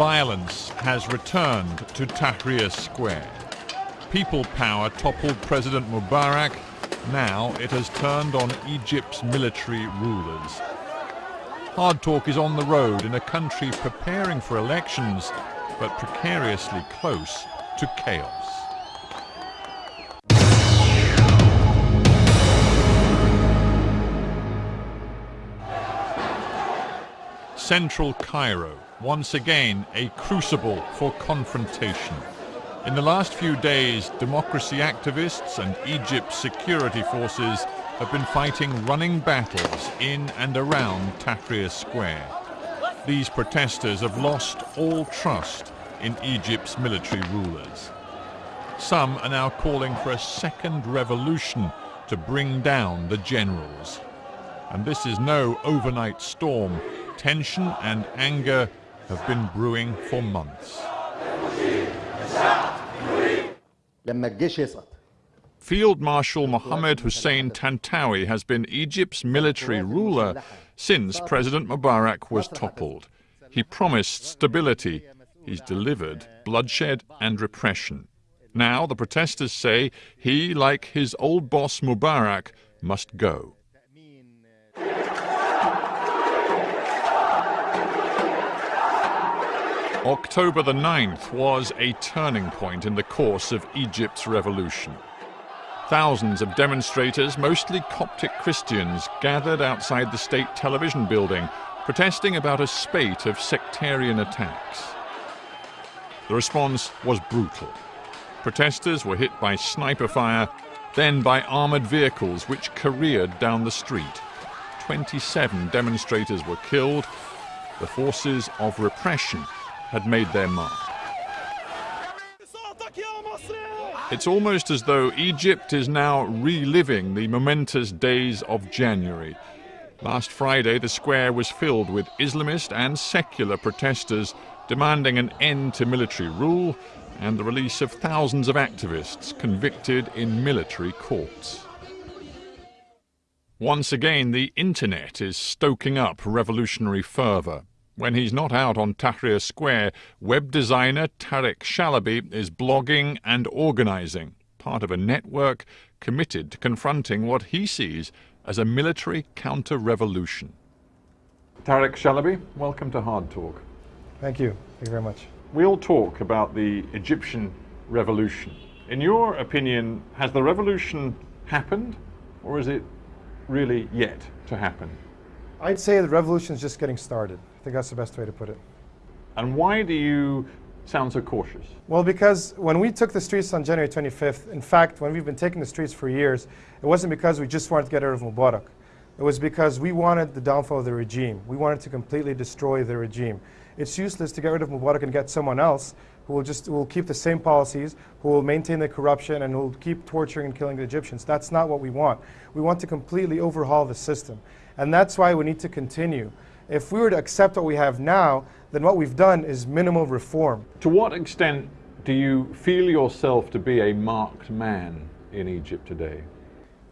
Violence has returned to Tahrir Square. People power toppled President Mubarak. Now it has turned on Egypt's military rulers. Hard Talk is on the road in a country preparing for elections, but precariously close to chaos. Central Cairo, once again a crucible for confrontation. In the last few days, democracy activists and Egypt's security forces have been fighting running battles in and around Tahrir Square. These protesters have lost all trust in Egypt's military rulers. Some are now calling for a second revolution to bring down the generals. And this is no overnight storm tension and anger have been brewing for months. Field Marshal Mohammed Hussein Tantawi has been Egypt's military ruler since President Mubarak was toppled. He promised stability. He's delivered bloodshed and repression. Now the protesters say he, like his old boss Mubarak, must go. October the 9th was a turning point in the course of Egypt's revolution. Thousands of demonstrators, mostly Coptic Christians, gathered outside the state television building, protesting about a spate of sectarian attacks. The response was brutal. Protesters were hit by sniper fire, then by armored vehicles which careered down the street. 27 demonstrators were killed. The forces of repression had made their mark. It's almost as though Egypt is now reliving the momentous days of January. Last Friday, the square was filled with Islamist and secular protesters demanding an end to military rule and the release of thousands of activists convicted in military courts. Once again, the internet is stoking up revolutionary fervour. When he's not out on Tahrir Square, web designer Tarek Shalaby is blogging and organizing, part of a network committed to confronting what he sees as a military counter-revolution. Tarek Shalaby, welcome to Hard Talk. Thank you. Thank you very much. We'll talk about the Egyptian revolution. In your opinion, has the revolution happened or is it really yet to happen? I'd say the revolution is just getting started. I think that's the best way to put it. And why do you sound so cautious? Well, because when we took the streets on January 25th, in fact, when we've been taking the streets for years, it wasn't because we just wanted to get rid of Mubarak. It was because we wanted the downfall of the regime. We wanted to completely destroy the regime. It's useless to get rid of Mubarak and get someone else who will just who will keep the same policies, who will maintain the corruption, and who will keep torturing and killing the Egyptians. That's not what we want. We want to completely overhaul the system. And that's why we need to continue. If we were to accept what we have now, then what we've done is minimal reform. To what extent do you feel yourself to be a marked man in Egypt today?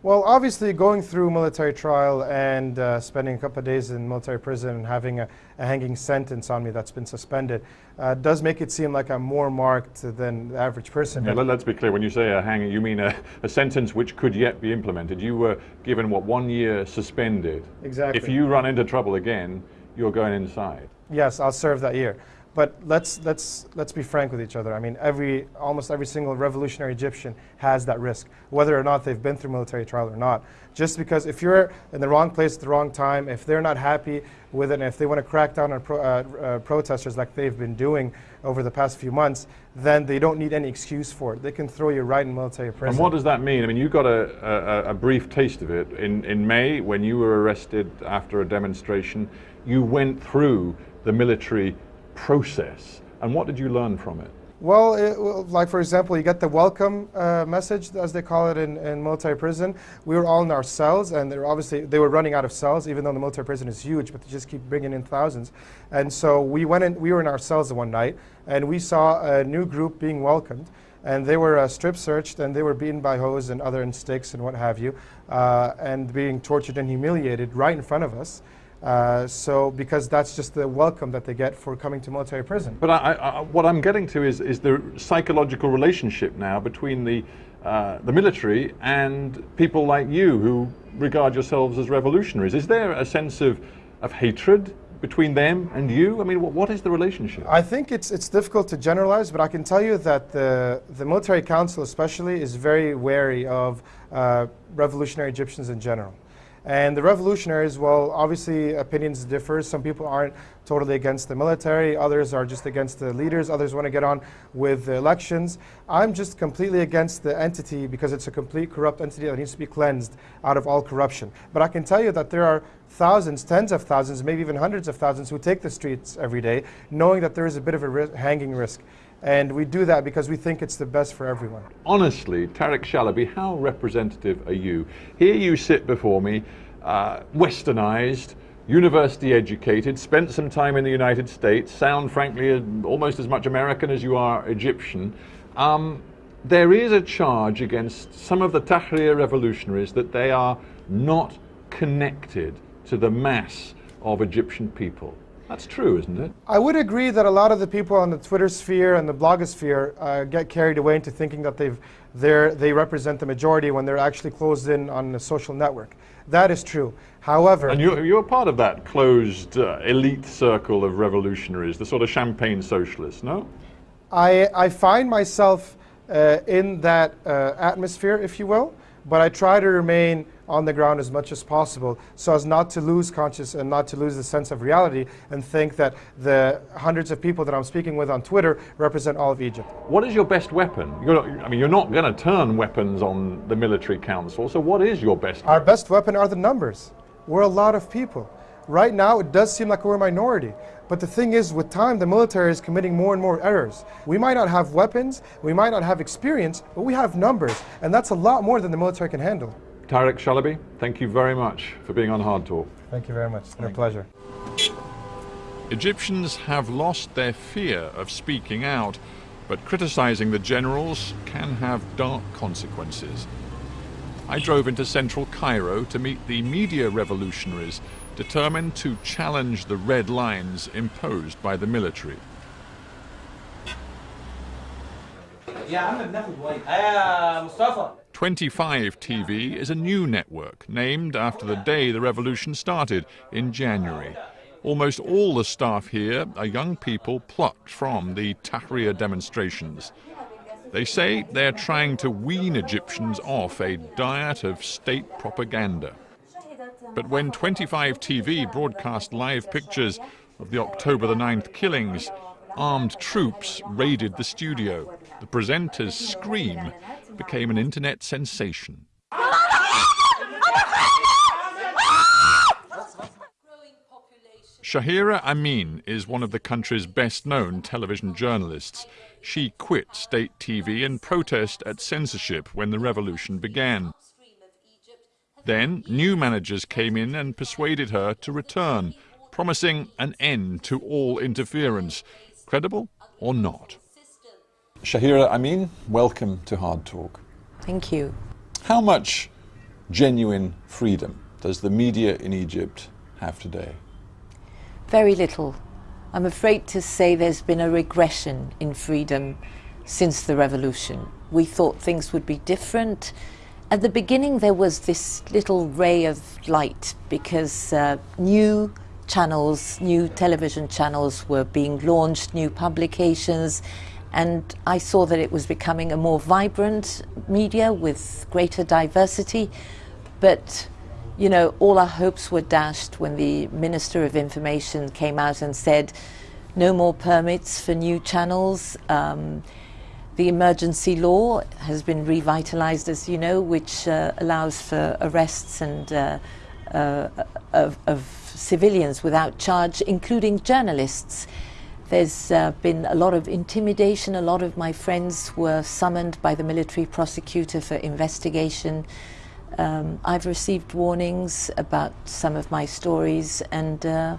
Well, obviously, going through military trial and uh, spending a couple of days in military prison and having a, a hanging sentence on me that's been suspended uh, does make it seem like I'm more marked than the average person. Yeah, let, us be clear. When you say a hanging, you mean a, a, sentence which could yet be implemented. You were given, what, one year suspended. Exactly. If you run into trouble again, you're going inside. Yes, I'll serve that year. But let's, let's, let's be frank with each other. I mean, every, almost every single revolutionary Egyptian has that risk, whether or not they've been through military trial or not. Just because if you're in the wrong place at the wrong time, if they're not happy with it, and if they want to crack down on pro, uh, uh, protesters like they've been doing over the past few months, then they don't need any excuse for it. They can throw you right in military prison. And what does that mean? I mean, you got a, a, a brief taste of it in, in May when you were arrested after a demonstration. You went through the military process. And what did you learn from it? Well, it, like for example, you get the welcome uh, message, as they call it in, in, military prison. We were all in our cells, and they were obviously they were running out of cells, even though the military prison is huge, but they just keep bringing in thousands. And so we went in. We were in our cells one night, and we saw a new group being welcomed, and they were uh, strip searched, and they were beaten by hose and other sticks and what have you, uh, and being tortured and humiliated right in front of us. Uh, so, because that's just the welcome that they get for coming to military prison. But I, I, what I'm getting to is, is the psychological relationship now between the, uh, the military and people like you who regard yourselves as revolutionaries. Is there a sense of, of hatred between them and you? I mean, what, what is the relationship? I think it's, it's difficult to generalize, but I can tell you that the, the military council especially is very wary of uh, revolutionary Egyptians in general. And the revolutionaries, well, obviously opinions differ. Some people aren't totally against the military, others are just against the leaders, others want to get on with the elections. I'm just completely against the entity because it's a complete corrupt entity that needs to be cleansed out of all corruption. But I can tell you that there are thousands, tens of thousands, maybe even hundreds of thousands who take the streets every day, knowing that there is a bit of a ri hanging risk. And we do that because we think it's the best for everyone. Honestly, Tarek Shalaby, how representative are you? Here you sit before me, uh, westernized, university educated, spent some time in the United States, sound frankly almost as much American as you are Egyptian. Um, there is a charge against some of the Tahrir revolutionaries that they are not connected to the mass of Egyptian people. That's true, isn't it? I would agree that a lot of the people on the Twitter sphere and the blogosphere uh, get carried away into thinking that they've, they represent the majority when they're actually closed in on a social network. That is true. However... And you're, you're part of that closed uh, elite circle of revolutionaries, the sort of champagne socialists, no? I, I find myself uh, in that uh, atmosphere, if you will, but I try to remain on the ground as much as possible so as not to lose conscious and not to lose the sense of reality and think that the hundreds of people that I'm speaking with on Twitter represent all of Egypt. What is your best weapon? Not, I mean, you're not going to turn weapons on the military council, so what is your best Our best weapon are the numbers. We're a lot of people. Right now, it does seem like we're a minority. But the thing is, with time, the military is committing more and more errors. We might not have weapons, we might not have experience, but we have numbers. And that's a lot more than the military can handle. Tarek Shalaby, thank you very much for being on Hard Talk. Thank you very much. It's been a pleasure. Egyptians have lost their fear of speaking out, but criticizing the generals can have dark consequences. I drove into central Cairo to meet the media revolutionaries determined to challenge the red lines imposed by the military. 25 TV is a new network named after the day the revolution started in January. Almost all the staff here are young people plucked from the Tahrir demonstrations. They say they're trying to wean Egyptians off a diet of state propaganda. But when 25 TV broadcast live pictures of the October the 9th killings, armed troops raided the studio. The presenter's scream became an internet sensation. Shahira Amin is one of the country's best known television journalists. She quit state TV in protest at censorship when the revolution began. Then new managers came in and persuaded her to return, promising an end to all interference, credible or not. Shahira Amin, welcome to Hard Talk. Thank you. How much genuine freedom does the media in Egypt have today? Very little. I'm afraid to say there's been a regression in freedom since the revolution. We thought things would be different. At the beginning, there was this little ray of light because uh, new channels, new television channels were being launched, new publications, and I saw that it was becoming a more vibrant media with greater diversity. But, you know, all our hopes were dashed when the Minister of Information came out and said no more permits for new channels. Um, the emergency law has been revitalized, as you know, which uh, allows for arrests and uh, uh, of, of civilians without charge, including journalists. There's uh, been a lot of intimidation. A lot of my friends were summoned by the military prosecutor for investigation. Um, I've received warnings about some of my stories and uh,